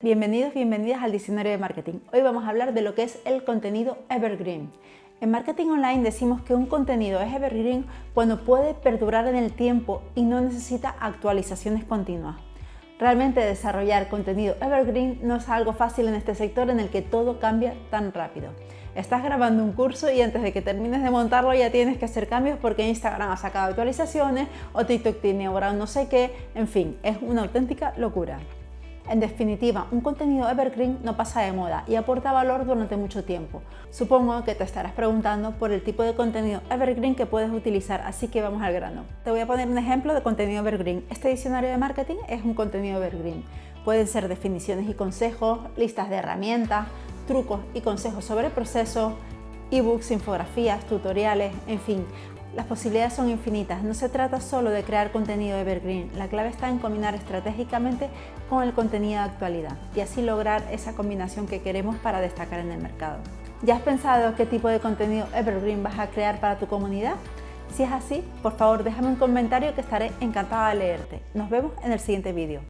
Bienvenidos, bienvenidas al Diccionario de Marketing. Hoy vamos a hablar de lo que es el contenido evergreen. En marketing online decimos que un contenido es evergreen cuando puede perdurar en el tiempo y no necesita actualizaciones continuas. Realmente desarrollar contenido evergreen no es algo fácil en este sector en el que todo cambia tan rápido. Estás grabando un curso y antes de que termines de montarlo ya tienes que hacer cambios porque Instagram ha sacado actualizaciones o TikTok tiene ahora no sé qué, en fin, es una auténtica locura. En definitiva, un contenido evergreen no pasa de moda y aporta valor durante mucho tiempo. Supongo que te estarás preguntando por el tipo de contenido evergreen que puedes utilizar, así que vamos al grano. Te voy a poner un ejemplo de contenido evergreen. Este diccionario de marketing es un contenido evergreen. Pueden ser definiciones y consejos, listas de herramientas, trucos y consejos sobre procesos, ebooks, infografías, tutoriales, en fin, las posibilidades son infinitas, no se trata solo de crear contenido evergreen, la clave está en combinar estratégicamente con el contenido de actualidad y así lograr esa combinación que queremos para destacar en el mercado. ¿Ya has pensado qué tipo de contenido evergreen vas a crear para tu comunidad? Si es así, por favor déjame un comentario que estaré encantada de leerte. Nos vemos en el siguiente vídeo.